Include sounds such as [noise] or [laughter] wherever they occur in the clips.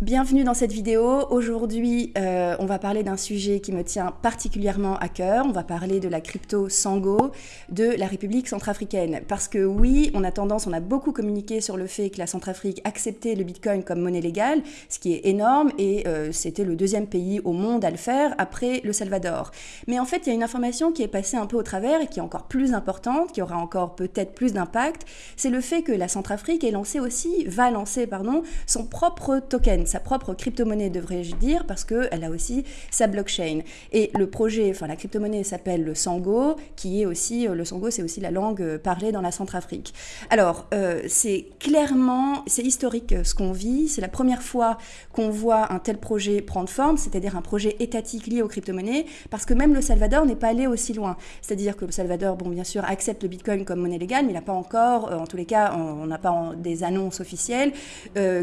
Bienvenue dans cette vidéo. Aujourd'hui, euh, on va parler d'un sujet qui me tient particulièrement à cœur. On va parler de la crypto Sango de la République centrafricaine. Parce que oui, on a tendance, on a beaucoup communiqué sur le fait que la Centrafrique acceptait le Bitcoin comme monnaie légale, ce qui est énorme, et euh, c'était le deuxième pays au monde à le faire après le Salvador. Mais en fait, il y a une information qui est passée un peu au travers et qui est encore plus importante, qui aura encore peut-être plus d'impact, c'est le fait que la Centrafrique est lancée aussi, va lancer, pardon, son propre token sa propre crypto-monnaie, devrais-je dire, parce qu'elle a aussi sa blockchain. Et le projet, enfin la crypto-monnaie s'appelle le Sango, qui est aussi, euh, le Sango c'est aussi la langue euh, parlée dans la Centrafrique. Alors, euh, c'est clairement, c'est historique ce qu'on vit, c'est la première fois qu'on voit un tel projet prendre forme, c'est-à-dire un projet étatique lié aux crypto-monnaies, parce que même le Salvador n'est pas allé aussi loin. C'est-à-dire que le Salvador, bon, bien sûr, accepte le Bitcoin comme monnaie légale, mais il n'a pas encore, en tous les cas, on n'a pas des annonces officielles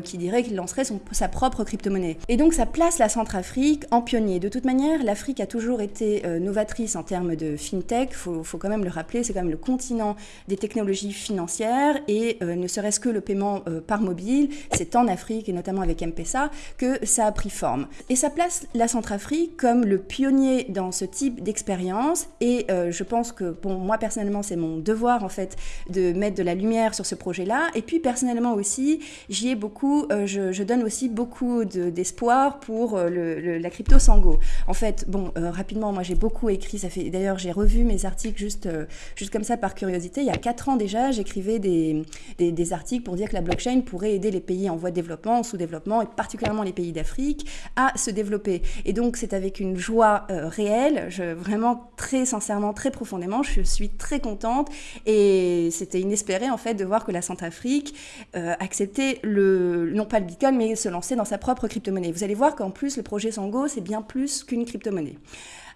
qui diraient qu'il lancerait son, sa propre crypto-monnaie. Et donc ça place la Centrafrique en pionnier. De toute manière, l'Afrique a toujours été euh, novatrice en termes de fintech, il faut, faut, quand même le rappeler, c'est quand même le continent des technologies financières et euh, ne serait-ce que le paiement euh, par mobile, c'est en Afrique et notamment avec M-Pesa que ça a pris forme. Et ça place la Centrafrique comme le pionnier dans ce type d'expérience et je pense que, bon, moi personnellement, c'est mon devoir en fait de mettre de la lumière sur ce projet-là. Et puis personnellement aussi, j'y ai beaucoup, je, je donne aussi beaucoup beaucoup d'espoir pour euh, le, la crypto Sango. En fait, bon, euh, rapidement, moi j'ai beaucoup écrit, ça fait d'ailleurs j'ai revu mes articles juste, euh, juste comme ça par curiosité. Il y a quatre ans déjà, j'écrivais des, des, articles pour dire que la blockchain pourrait aider les pays en voie de développement, en sous-développement, et particulièrement les pays d'Afrique, à se développer. Et donc c'est avec une joie réelle, vraiment très sincèrement, très profondément, je suis très contente et c'était inespéré en fait de voir que la Centrafrique acceptait le, non pas le Bitcoin, mais se lancer dans sa propre crypto-monnaie. Vous allez voir qu'en plus, le projet Sango, c'est bien plus qu'une crypto-monnaie.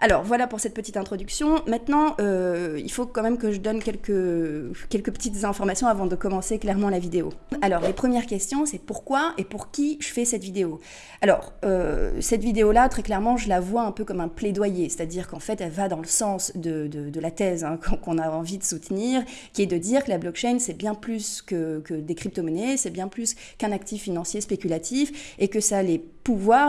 Alors voilà pour cette petite introduction. Maintenant, euh, il faut quand même que je donne quelques, quelques petites informations avant de commencer clairement la vidéo. Alors les premières questions, c'est pourquoi et pour qui je fais cette vidéo? Alors euh, cette vidéo-là, très clairement, je la vois un peu comme un plaidoyer, c'est-à-dire qu'en fait, elle va dans le sens de, de, la thèse hein, [laughs] qu'on a envie de soutenir, qui est de dire que la blockchain, c'est bien plus que, que des crypto-monnaies, c'est bien plus qu'un actif financier spéculatif, et que ça a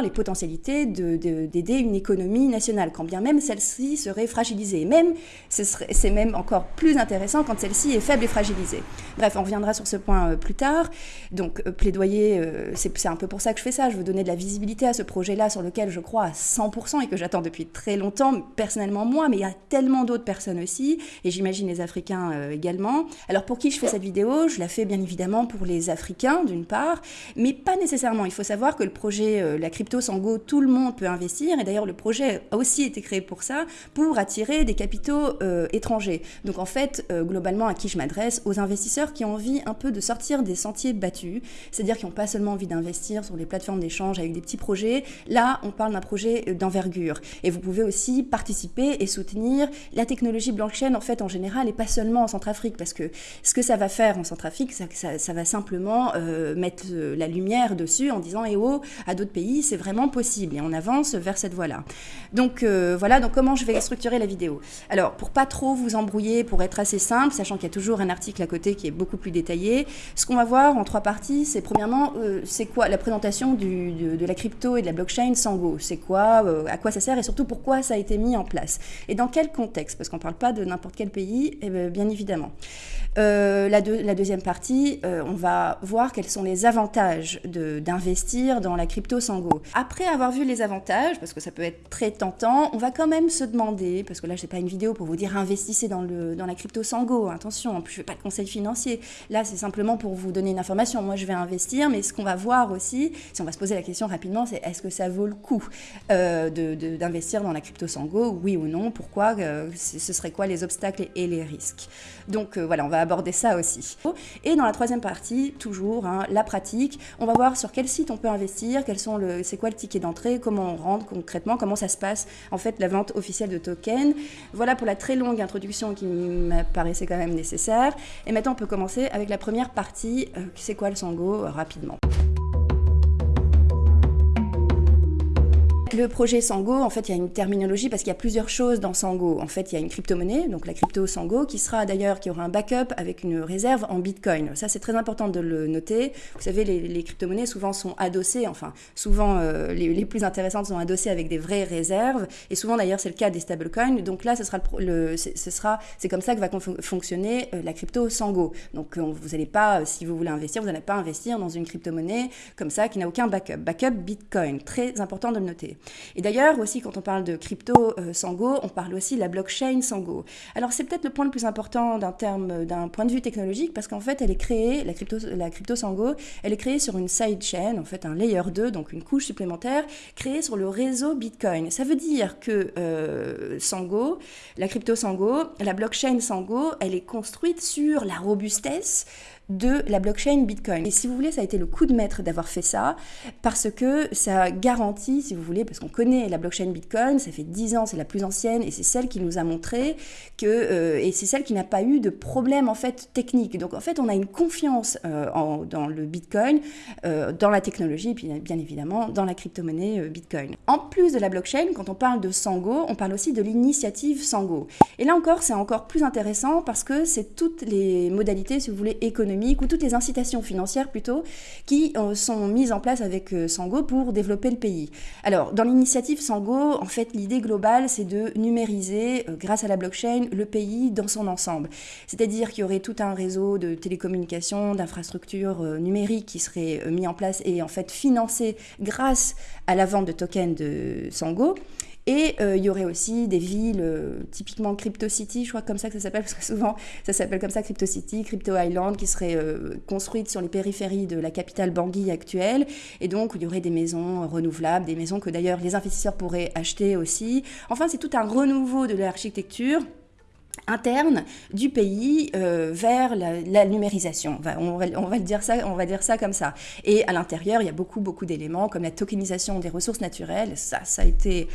les potentialités d'aider une économie nationale, quand bien même celle-ci serait fragilisée. Même, c'est même encore plus intéressant quand celle-ci est faible et fragilisée. Bref, on reviendra sur ce point euh, plus tard. Donc, euh, plaidoyer, euh, c'est un peu pour ça que je fais ça. Je veux donner de la visibilité à ce projet-là sur lequel je crois à 100% et que j'attends depuis très longtemps, personnellement moi, mais il y a tellement d'autres personnes aussi, et j'imagine les Africains également. Alors, pour qui je fais cette vidéo? Je la fais bien évidemment pour les Africains, d'une part, mais pas nécessairement. Il faut savoir que le projet, la crypto Sango, tout le monde peut investir, et d'ailleurs, le projet a aussi été créé pour ça, pour attirer des capitaux euh, étrangers. Donc en fait, euh, globalement, à qui je m'adresse? Aux investisseurs qui ont envie un peu de sortir des sentiers battus, c'est-à-dire qui n'ont pas seulement envie d'investir sur les plateformes d'échange avec des petits projets. Là, on parle d'un projet euh, d'envergure. Et vous pouvez aussi participer et soutenir la technologie blockchain en fait en général et pas seulement en Centrafrique, parce que ce que ça va faire en Centrafrique, ça, ça, va simplement mettre la lumière dessus en disant, eh oh, à d'autres pays, c'est vraiment possible. Et on avance vers cette voie-là. Donc voilà donc comment je vais structurer la vidéo. Alors, pour pas trop vous embrouiller, pour être assez simple, sachant qu'il y a toujours un article à côté qui est beaucoup plus détaillé, ce qu'on va voir en trois parties, c'est premièrement, euh, c'est quoi la présentation de, la crypto et de la blockchain Sango C'est quoi, euh, à quoi ça sert et surtout pourquoi ça a été mis en place Et dans quel contexte? Parce qu'on ne parle pas de n'importe quel pays, eh ben, bien évidemment. Euh, la, deuxième partie, on va voir quels sont les avantages d'investir dans la crypto Sango. Après avoir vu les avantages, parce que ça peut être très tentant, on va quand même se demander, parce que là, je n'ai pas une vidéo pour vous dire investissez dans, le, dans la crypto Sango, attention, en plus, je ne fais pas de conseil financier. Là, c'est simplement pour vous donner une information. Moi, je vais investir, mais ce qu'on va voir aussi, si on va se poser la question rapidement, c'est est-ce que ça vaut le coup euh, d'investir dans la crypto Sango, oui ou non Pourquoi euh, Ce serait quoi les obstacles et les risques Donc euh, voilà, on va aborder ça aussi. Et dans la troisième partie, toujours, hein, la pratique, on va voir sur quel site on peut investir, c'est quoi le ticket d'entrée, comment on rentre concrètement, comment ça se passe. En fait, la vente officielle de tokens. Voilà pour la très longue introduction qui me paraissait quand même nécessaire. Et maintenant, on peut commencer avec la première partie, euh, c'est quoi le Sango, euh, rapidement. Le projet Sango, en fait, il y a une terminologie parce qu'il y a plusieurs choses dans Sango. En fait, il y a une crypto-monnaie, donc la crypto Sango, qui sera d'ailleurs, qui aura un backup avec une réserve en Bitcoin. Ça, c'est très important de le noter. Vous savez, les, crypto-monnaies souvent sont adossées, enfin, souvent euh, les, plus intéressantes sont adossées avec des vraies réserves. Et souvent, d'ailleurs, c'est le cas des stablecoins. Donc là, ce sera, le, ce sera, c'est comme ça que va fonctionner euh, la crypto Sango. Donc, vous n'allez pas, si vous voulez investir, vous n'allez pas investir dans une crypto-monnaie comme ça qui n'a aucun backup. Backup Bitcoin, très important de le noter. Et d'ailleurs, aussi, quand on parle de crypto euh, Sango, on parle aussi de la blockchain Sango. Alors, c'est peut-être le point le plus important d'un terme, d'un point de vue technologique, parce qu'en fait, elle est créée, la crypto, la crypto Sango, elle est créée sur une sidechain, en fait, un layer 2, donc une couche supplémentaire, créée sur le réseau Bitcoin. Ça veut dire que euh, Sango, la crypto Sango, la blockchain Sango, elle est construite sur la robustesse de la blockchain Bitcoin. Et si vous voulez, ça a été le coup de maître d'avoir fait ça, parce que ça garantit, si vous voulez, parce qu'on connaît la blockchain Bitcoin, ça fait 10 ans, c'est la plus ancienne, et c'est celle qui nous a montré que, euh, et c'est celle qui n'a pas eu de problème en fait technique. Donc en fait, on a une confiance euh, dans le Bitcoin, euh, dans la technologie, et puis bien évidemment dans la crypto-monnaie Bitcoin. En plus de la blockchain, quand on parle de Sango, on parle aussi de l'initiative Sango. Et là encore, c'est encore plus intéressant parce que c'est toutes les modalités, si vous voulez, économiques ou toutes les incitations financières plutôt qui euh, sont mises en place avec euh, Sango pour développer le pays. Alors, dans l'initiative Sango, en fait, l'idée globale, c'est de numériser, euh, grâce à la blockchain, le pays dans son ensemble. C'est-à-dire qu'il y aurait tout un réseau de télécommunications, d'infrastructures numériques qui serait mis en place et en fait financé grâce à la vente de tokens de Sango. Et euh, il y aurait aussi des villes, euh, typiquement Crypto City, je crois comme ça que ça s'appelle, [laughs] parce que souvent ça s'appelle comme ça Crypto City, Crypto Island, qui seraient euh, construites sur les périphéries de la capitale Bangui actuelle. Et donc il y aurait des maisons renouvelables, des maisons que d'ailleurs les investisseurs pourraient acheter aussi. Enfin, c'est tout un renouveau de l'architecture interne du pays vers la, numérisation. On va, on, va, dire ça, on va dire ça comme ça. Et à l'intérieur, il y a beaucoup, beaucoup d'éléments comme la tokenisation des ressources naturelles. Ça, ça a été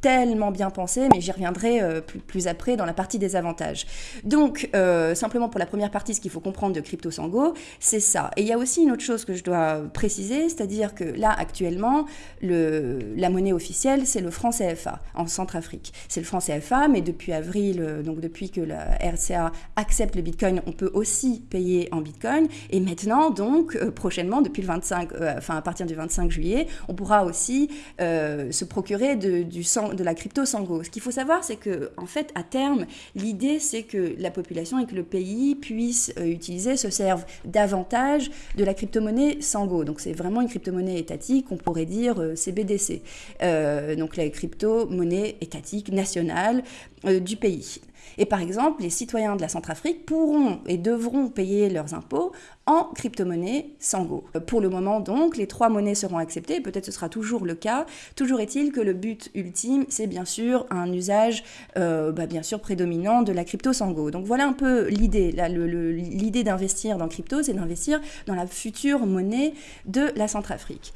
tellement bien pensé, mais j'y reviendrai euh, plus, après dans la partie des avantages. Donc, euh, simplement pour la première partie, ce qu'il faut comprendre de Crypto Sango, c'est ça. Et il y a aussi une autre chose que je dois préciser, c'est-à-dire que là, actuellement, le, la monnaie officielle, c'est le franc CFA en Centrafrique. C'est le franc CFA, mais depuis avril, euh, donc depuis que la RCA accepte le Bitcoin, on peut aussi payer en Bitcoin. Et maintenant, donc, prochainement, depuis le 25, enfin à partir du 25 juillet, on pourra aussi se procurer du sang de la crypto Sango. Ce qu'il faut savoir, c'est que, en fait, à terme, l'idée, c'est que la population et que le pays puisse euh, utiliser, se servent davantage de la crypto-monnaie Sango. Donc, c'est vraiment une crypto-monnaie étatique, on pourrait dire euh, CBDC. Euh, donc, la crypto-monnaie étatique nationale du pays. Et par exemple, les citoyens de la Centrafrique pourront et devront payer leurs impôts en crypto-monnaie Sango. Pour le moment donc, les trois monnaies seront acceptées, peut-être ce sera toujours le cas. Toujours est-il que le but ultime, c'est bien sûr un usage euh, bah, bien sûr prédominant de la crypto Sango. Donc voilà un peu l'idée. L'idée d'investir dans crypto, c'est d'investir dans la future monnaie de la Centrafrique.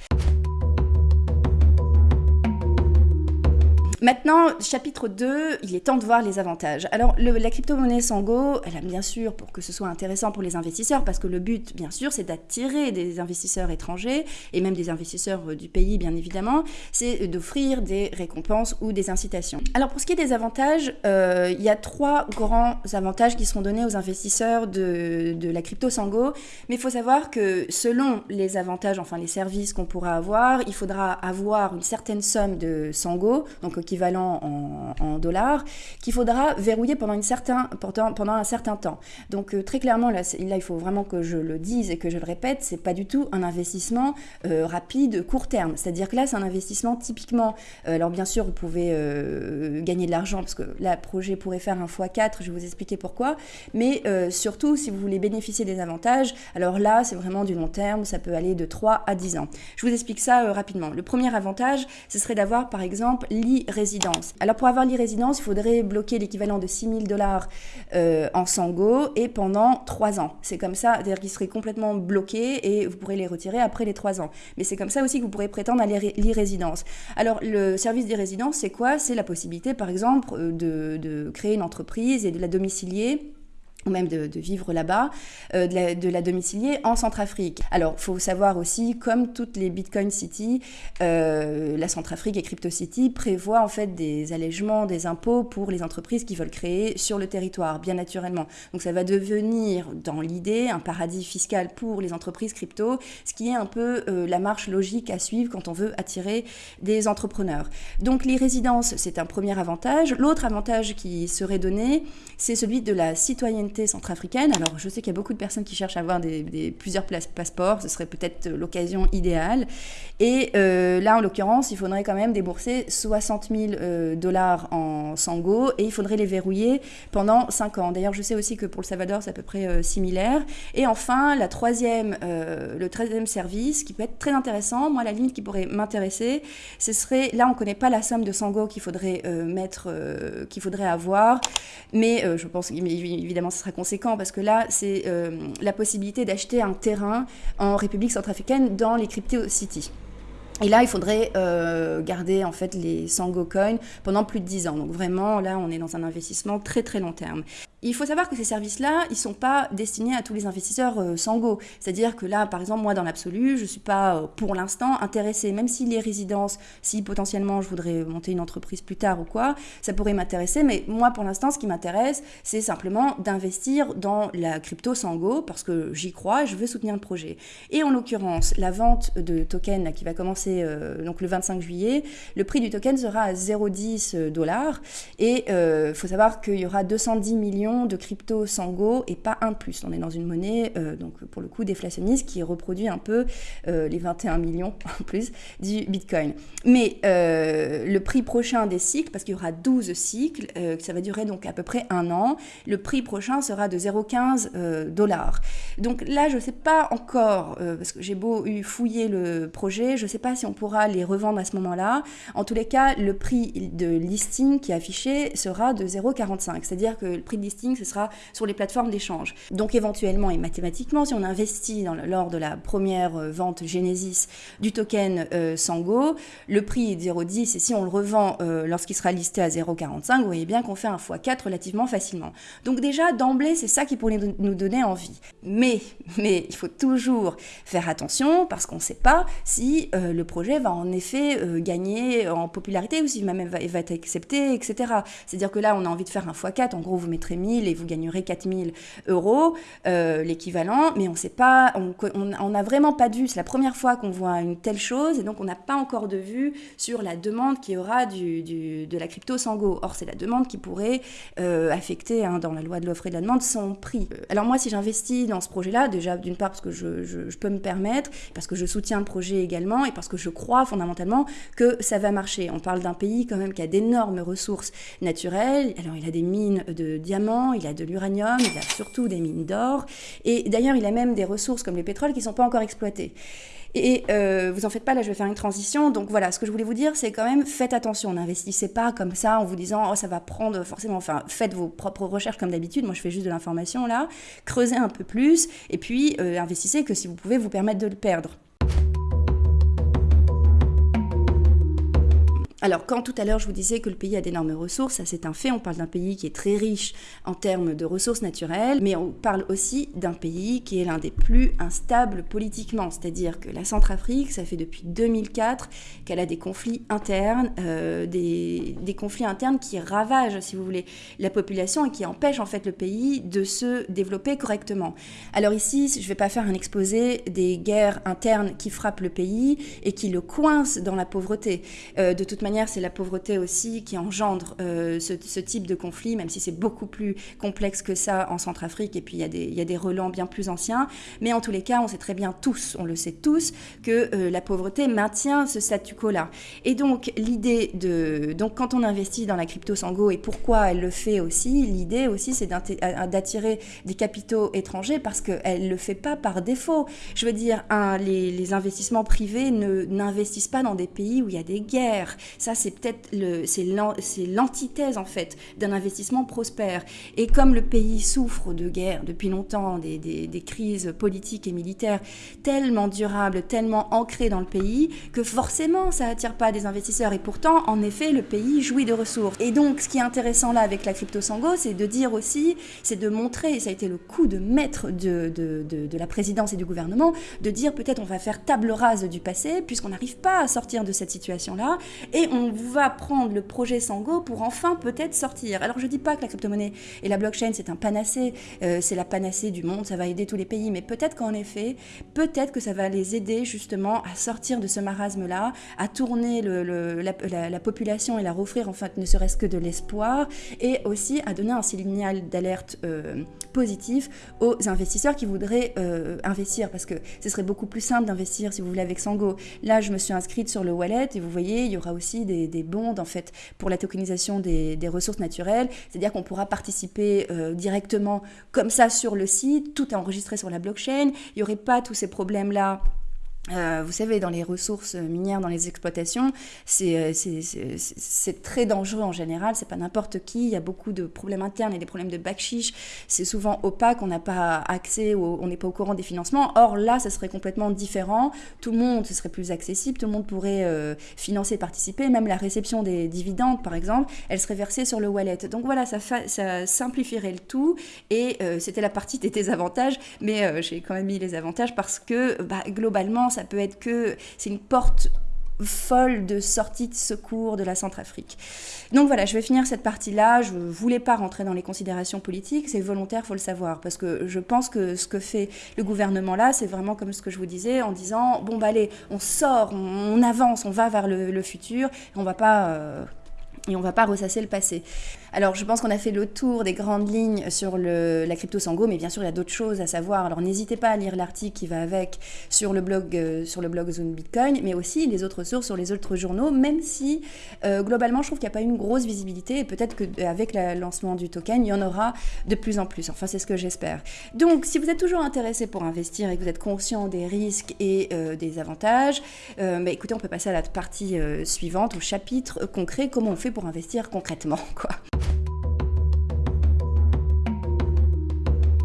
Maintenant, chapitre 2, il est temps de voir les avantages. Alors, la crypto-monnaie Sango, elle a bien sûr, pour que ce soit intéressant pour les investisseurs, parce que le but, bien sûr, c'est d'attirer des investisseurs étrangers, et même des investisseurs euh, du pays, bien évidemment, c'est d'offrir des récompenses ou des incitations. Alors, pour ce qui est des avantages, euh, il y a trois grands avantages qui seront donnés aux investisseurs de, de la crypto Sango, mais il faut savoir que selon les avantages, enfin les services qu'on pourra avoir, il faudra avoir une certaine somme de Sango, donc équivalent en, dollars, qu'il faudra verrouiller pendant, une certain, pendant, pendant un certain temps. Donc euh, très clairement, là, il faut vraiment que je le dise et que je le répète, c'est pas du tout un investissement euh, rapide, court terme. C'est-à-dire que là, c'est un investissement typiquement, euh, alors bien sûr, vous pouvez gagner de l'argent, parce que là, projet pourrait faire un x4, je vais vous expliquer pourquoi, mais surtout, si vous voulez bénéficier des avantages, alors là, c'est vraiment du long terme, ça peut aller de 3 à 10 ans. Je vous explique ça rapidement. Le premier avantage, ce serait d'avoir, par exemple, alors pour avoir l'e-résidence, il faudrait bloquer l'équivalent de 6 000 dollars euh, en Sango et pendant 3 ans. C'est comme ça, c'est-à-dire qu'il serait complètement bloqué et vous pourrez les retirer après les 3 ans. Mais c'est comme ça aussi que vous pourrez prétendre à l'e-résidence. Alors le service d'e-résidence, c'est quoi? C'est la possibilité par exemple de, de créer une entreprise et de la domicilier ou même de, vivre là-bas, euh, de, la, domicilier en Centrafrique. Alors, faut savoir aussi, comme toutes les Bitcoin City, euh, la Centrafrique et Crypto City prévoient en fait des allègements des impôts pour les entreprises qui veulent créer sur le territoire, bien naturellement. Donc, ça va devenir, dans l'idée, un paradis fiscal pour les entreprises crypto, ce qui est un peu euh, la marche logique à suivre quand on veut attirer des entrepreneurs. Donc, les résidences, c'est un premier avantage. L'autre avantage qui serait donné, c'est celui de la citoyenneté centrafricaine. Alors, je sais qu'il y a beaucoup de personnes qui cherchent à avoir des, plusieurs passeports. Ce serait peut-être l'occasion idéale. Et euh, là, en l'occurrence, il faudrait quand même débourser 60 000 euh, dollars en Sango et il faudrait les verrouiller pendant 5 ans. D'ailleurs, je sais aussi que pour le Salvador, c'est à peu près euh, similaire. Et enfin, la troisième, le troisième service qui peut être très intéressant, moi, la limite qui pourrait m'intéresser, ce serait, là, on ne connaît pas la somme de Sango qu'il faudrait mettre, qu'il faudrait avoir, mais je pense évidemment, sera conséquent parce que là, c'est euh, la possibilité d'acheter un terrain en République centrafricaine dans les crypto cities. Et là, il faudrait euh, garder en fait les Sango Coin pendant plus de 10 ans. Donc vraiment, là, on est dans un investissement très très long terme. Il faut savoir que ces services-là, ils ne sont pas destinés à tous les investisseurs euh, Sango. C'est-à-dire que là, par exemple, moi, dans l'absolu, je ne suis pas euh, pour l'instant intéressée, même si les résidences, si potentiellement je voudrais monter une entreprise plus tard ou quoi, ça pourrait m'intéresser. Mais moi, pour l'instant, ce qui m'intéresse, c'est simplement d'investir dans la crypto Sango parce que j'y crois je veux soutenir le projet. Et en l'occurrence, la vente de tokens qui va commencer euh, donc le 25 juillet, le prix du token sera à 0,10 dollars. Et il faut savoir qu'il y aura 210 millions de crypto Sango et pas un plus. On est dans une monnaie, euh, donc pour le coup déflationniste, qui reproduit un peu euh, les 21 millions [laughs] en plus du Bitcoin. Mais euh, le prix prochain des cycles, parce qu'il y aura 12 cycles, ça va durer donc à peu près un an, le prix prochain sera de 0,15 dollars. Donc là, je ne sais pas encore, parce que j'ai beau fouiller le projet, je ne sais pas si on pourra les revendre à ce moment-là. En tous les cas, le prix de listing qui est affiché sera de 0,45. C'est-à-dire que le prix de listing ce sera sur les plateformes d'échange. Donc éventuellement et mathématiquement, si on investit lors de la première euh, vente Genesis du token euh, Sango, le prix est 0,10 et si on le revend euh, lorsqu'il sera listé à 0,45, vous voyez bien qu'on fait un x4 relativement facilement. Donc déjà, d'emblée, c'est ça qui pourrait nous donner envie. Mais, mais il faut toujours faire attention parce qu'on ne sait pas si le projet va en effet gagner en popularité ou si même va, va être accepté, etc. C'est-à-dire que là, on a envie de faire un x4, en gros, vous mettrez 1000 et vous gagnerez 4000 euros, euh, l'équivalent, mais on sait pas, on n'a vraiment pas vue. C'est la première fois qu'on voit une telle chose et donc on n'a pas encore de vue sur la demande qui aura du, de la crypto Sango. Or, c'est la demande qui pourrait euh, affecter, hein, dans la loi de l'offre et de la demande, son prix. Alors moi, si j'investis dans ce projet-là, déjà d'une part parce que je, je, peux me permettre, parce que je soutiens le projet également et parce que je crois fondamentalement que ça va marcher. On parle d'un pays quand même qui a d'énormes ressources naturelles. Alors il a des mines de diamants il a de l'uranium, il a surtout des mines d'or. Et d'ailleurs, il a même des ressources comme le pétrole qui ne sont pas encore exploitées. Et euh, vous en faites pas, là je vais faire une transition. Donc voilà, ce que je voulais vous dire, c'est quand même faites attention, n'investissez pas comme ça en vous disant oh ça va prendre forcément. Enfin, faites vos propres recherches comme d'habitude. Moi je fais juste de l'information là, creusez un peu plus et puis euh, investissez que si vous pouvez vous permettre de le perdre. Alors, quand tout à l'heure je vous disais que le pays a d'énormes ressources, ça c'est un fait, on parle d'un pays qui est très riche en termes de ressources naturelles, mais on parle aussi d'un pays qui est l'un des plus instables politiquement, c'est-à-dire que la Centrafrique, ça fait depuis 2004 qu'elle a des conflits internes, euh, des, conflits internes qui ravagent, si vous voulez, la population et qui empêchent en fait le pays de se développer correctement. Alors ici, je ne vais pas faire un exposé des guerres internes qui frappent le pays et qui le coincent dans la pauvreté. Euh, de toute manière, c'est la pauvreté aussi qui engendre euh, ce, type de conflit, même si c'est beaucoup plus complexe que ça en Centrafrique, et puis il y, a des, relents bien plus anciens. Mais en tous les cas, on sait très bien tous, on le sait tous, que euh, la pauvreté maintient ce statu quo-là. Et donc, l'idée de... Donc, quand on investit dans la crypto Sango, et pourquoi elle le fait aussi, l'idée aussi, c'est d'attirer des capitaux étrangers, parce qu'elle ne le fait pas par défaut. Je veux dire, un, les, les investissements privés n'investissent pas dans des pays où il y a des guerres Ça, c'est peut-être l'antithèse en fait d'un investissement prospère. Et comme le pays souffre de guerre depuis longtemps, des, crises politiques et militaires tellement durables, tellement ancrées dans le pays, que forcément ça attire pas des investisseurs. Et pourtant, en effet, le pays jouit de ressources. Et donc, ce qui est intéressant là avec la crypto Sango, c'est de dire aussi, c'est de montrer, et ça a été le coup de maître de, de, de, de la présidence et du gouvernement, de dire peut-être on va faire table rase du passé, puisqu'on n'arrive pas à sortir de cette situation-là, et on va prendre le projet Sango pour enfin peut-être sortir. Alors je dis pas que la crypto-monnaie et la blockchain c'est un panacée, euh, c'est la panacée du monde, ça va aider tous les pays, mais peut-être qu'en effet, peut-être que ça va les aider justement à sortir de ce marasme-là, à tourner la, population et la offrir en fait ne serait-ce que de l'espoir, et aussi à donner un signal d'alerte euh, positif aux investisseurs qui voudraient euh, investir, parce que ce serait beaucoup plus simple d'investir, si vous voulez, avec Sango. Là, je me suis inscrite sur le wallet, et vous voyez, il y aura aussi des, des bonds, en fait, pour la tokenisation des, ressources naturelles, c'est-à-dire qu'on pourra participer euh, directement comme ça sur le site, tout est enregistré sur la blockchain, il n'y aurait pas tous ces problèmes-là euh, vous savez, dans les ressources minières, dans les exploitations, c'est euh, très dangereux en général. C'est pas n'importe qui. Il y a beaucoup de problèmes internes et des problèmes de backchiche. C'est souvent opaque. On n'a pas accès, on n'est pas au courant des financements. Or là, ça serait complètement différent. Tout le monde, ce serait plus accessible. Tout le monde pourrait euh, financer, participer. Même la réception des dividendes, par exemple, elle serait versée sur le wallet. Donc voilà, ça, simplifierait le tout. Et euh, c'était la partie des désavantages, mais j'ai quand même mis les avantages parce que bah, globalement ça peut être que c'est une porte folle de sortie de secours de la Centrafrique. Donc voilà, je vais finir cette partie-là. Je ne voulais pas rentrer dans les considérations politiques, c'est volontaire, faut le savoir, parce que je pense que ce que fait le gouvernement là, c'est vraiment comme ce que je vous disais, en disant bon bah allez, on sort, on, avance, on va vers le, futur, et on va euh, va pas ressasser le passé. Alors, je pense qu'on a fait le tour des grandes lignes sur la crypto Sango, mais bien sûr, il y a d'autres choses à savoir. Alors, n'hésitez pas à lire l'article qui va avec sur le blog, euh, sur le blog Zone Bitcoin, mais aussi les autres sources sur les autres journaux, même si euh, globalement, je trouve qu'il n'y a pas une grosse visibilité et peut-être qu'avec le lancement du token, il y en aura de plus en plus. Enfin, c'est ce que j'espère. Donc, si vous êtes toujours intéressé pour investir et que vous êtes conscient des risques et euh, des avantages, bah, écoutez, on peut passer à la partie suivante, au chapitre concret, comment on fait pour investir concrètement, [laughs] quoi.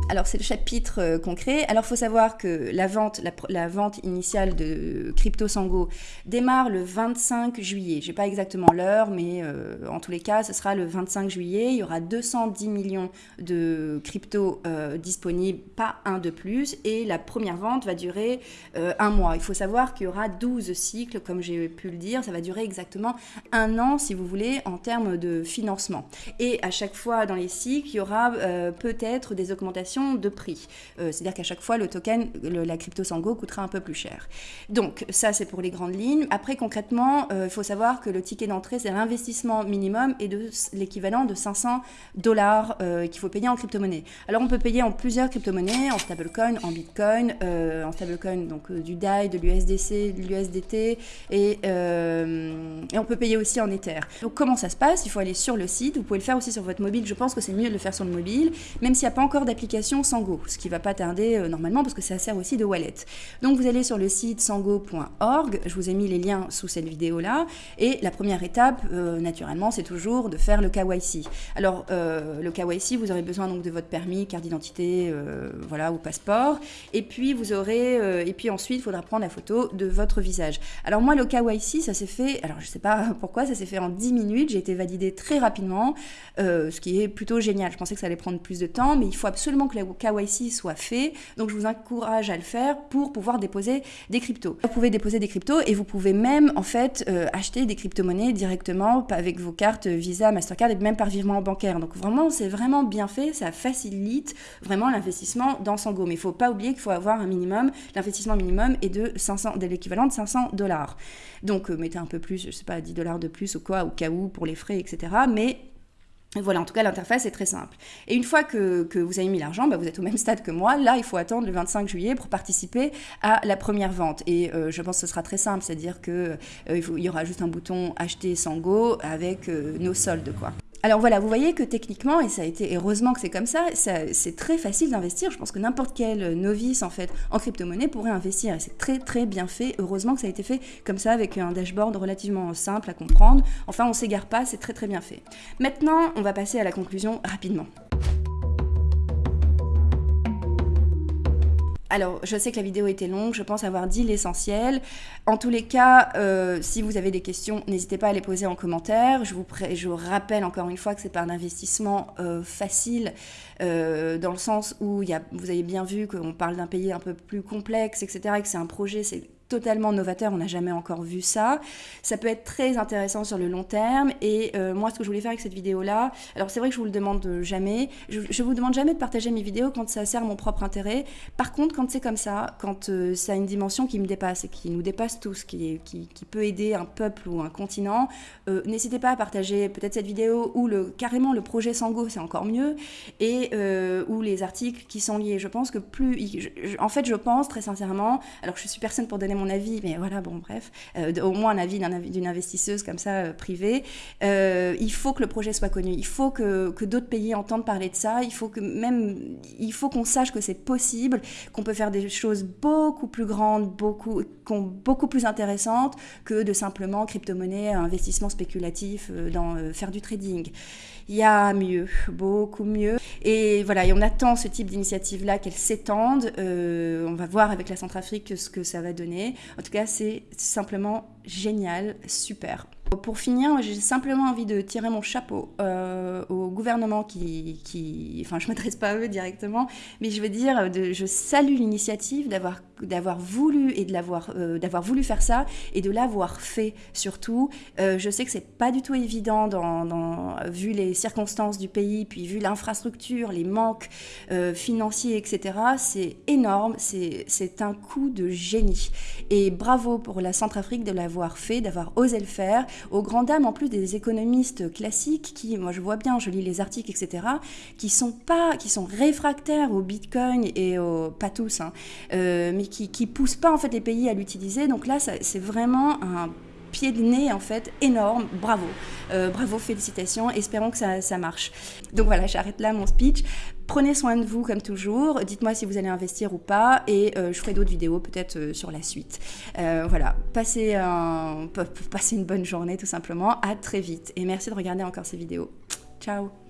Alors c'est le chapitre euh, concret. Alors il faut savoir que la vente, la, vente initiale de Crypto Sango démarre le 25 juillet. Je n'ai pas exactement l'heure, mais euh, en tous les cas, ce sera le 25 juillet. Il y aura 210 millions de crypto euh, disponibles, pas un de plus. Et la première vente va durer un mois. Il faut savoir qu'il y aura 12 cycles, comme j'ai pu le dire. Ça va durer exactement un an, si vous voulez, en termes de financement. Et à chaque fois dans les cycles, il y aura peut-être des augmentations de prix. Euh, c'est-à-dire qu'à chaque fois, le token, la crypto Sango coûtera un peu plus cher. Donc ça, c'est pour les grandes lignes. Après, concrètement, euh, il faut savoir que le ticket d'entrée, c'est l'investissement minimum et de l'équivalent de 500 dollars euh, qu'il faut payer en crypto-monnaie. Alors on peut payer en plusieurs crypto-monnaies, en stablecoin, en bitcoin, en stablecoin, donc du DAI, de l'USDC, de l'USDT, et, et on peut payer aussi en Ether. Donc comment ça se passe? Il faut aller sur le site, vous pouvez le faire aussi sur votre mobile, je pense que c'est mieux de le faire sur le mobile, même s'il n'y a pas encore d'application Sango, ce qui va pas tarder euh, normalement parce que ça sert aussi de wallet. Donc vous allez sur le site sango.org, je vous ai mis les liens sous cette vidéo là, et la première étape, euh, naturellement, c'est toujours de faire le KYC. Alors euh, le KYC, vous aurez besoin donc de votre permis, carte d'identité, voilà, ou passeport, et puis vous aurez, et puis ensuite il faudra prendre la photo de votre visage. Alors moi le KYC, ça s'est fait, alors je sais pas [laughs] pourquoi, ça s'est fait en 10 minutes, j'ai été validé très rapidement, ce qui est plutôt génial. Je pensais que ça allait prendre plus de temps, mais il faut absolument que KYC soit fait. Donc je vous encourage à le faire pour pouvoir déposer des cryptos. Vous pouvez déposer des cryptos et vous pouvez même en fait euh, acheter des crypto-monnaies directement avec vos cartes Visa, Mastercard et même par virement bancaire. Donc vraiment c'est vraiment bien fait, ça facilite vraiment l'investissement dans Sango. Mais il faut pas oublier qu'il faut avoir un minimum, l'investissement minimum est de 500, de l'équivalent de 500 dollars. Donc euh, mettez un peu plus, je sais pas, 10 dollars de plus ou quoi, au cas où pour les frais, etc. Mais voilà, en tout cas, l'interface est très simple. Et une fois que, vous avez mis l'argent, bah, vous êtes au même stade que moi. Là, il faut attendre le 25 juillet pour participer à la première vente. Et euh, je pense que ce sera très simple, c'est-à-dire qu'il euh, y aura juste un bouton acheter Sango avec euh, nos soldes, quoi. Alors voilà, vous voyez que techniquement, et ça a été heureusement que c'est comme ça, c'est très facile d'investir. Je pense que n'importe quel novice en fait en crypto-monnaie pourrait investir et c'est très très bien fait. Heureusement que ça a été fait comme ça avec un dashboard relativement simple à comprendre. Enfin, on s'égare pas, c'est très très bien fait. Maintenant, on va passer à la conclusion rapidement. Alors, je sais que la vidéo était longue, je pense avoir dit l'essentiel. En tous les cas, euh, si vous avez des questions, n'hésitez pas à les poser en commentaire. Je vous, rappelle encore une fois que c'est pas un investissement euh, facile, euh, dans le sens où vous avez bien vu qu'on parle d'un pays un peu plus complexe, etc., et que c'est un projet, totalement novateur, on n'a jamais encore vu ça. Ça peut être très intéressant sur le long terme et euh, moi ce que je voulais faire avec cette vidéo là, alors c'est vrai que je vous le demande jamais, je, je, vous demande jamais de partager mes vidéos quand ça sert mon propre intérêt. Par contre quand c'est comme ça, quand euh, ça a une dimension qui me dépasse et qui nous dépasse tous, qui, peut aider un peuple ou un continent, euh, n'hésitez pas à partager peut-être cette vidéo ou carrément le projet Sango, c'est encore mieux, et ou les articles qui sont liés. Je pense que plus, en fait je pense très sincèrement, alors je suis personne pour donner mon avis, mais voilà, bon, bref, euh, au moins un avis d'une investisseuse comme ça, euh, privée. Euh, il faut que le projet soit connu, il faut que, d'autres pays entendent parler de ça, il faut que même, il faut qu'on sache que c'est possible, qu'on peut faire des choses beaucoup plus grandes, beaucoup, beaucoup plus intéressantes que de simplement crypto-monnaie, investissement spéculatif faire du trading il y a mieux, beaucoup mieux. Et voilà, et on attend ce type d'initiative-là qu'elle s'étende. On va voir avec la Centrafrique ce que ça va donner. En tout cas, c'est simplement génial, super. Pour finir, j'ai simplement envie de tirer mon chapeau euh, au gouvernement qui, enfin, je m'adresse pas à eux directement, mais je veux dire, de, je salue l'initiative d'avoir d'avoir voulu et de l'avoir euh, d'avoir voulu faire ça et de l'avoir fait surtout. Euh, je sais que c'est pas du tout évident dans, vu les circonstances du pays, puis vu l'infrastructure, les manques financiers, etc. C'est énorme, c'est un coup de génie. Et bravo pour la Centrafrique de l'avoir fait, d'avoir osé le faire aux grandes dames en plus des économistes classiques qui, moi je vois bien, je lis les articles, etc., qui sont pas, qui sont réfractaires au Bitcoin et au, pas tous, hein, euh, mais qui, qui poussent pas en fait les pays à l'utiliser. Donc là, c'est vraiment un pied de nez en fait énorme. Bravo, euh, bravo, félicitations. Espérons que ça, ça marche. Donc voilà, j'arrête là mon speech. Prenez soin de vous comme toujours. Dites-moi si vous allez investir ou pas et euh, je ferai d'autres vidéos peut-être euh, sur la suite. voilà, passez, un, passez une bonne journée tout simplement. À très vite et merci de regarder encore ces vidéos. Ciao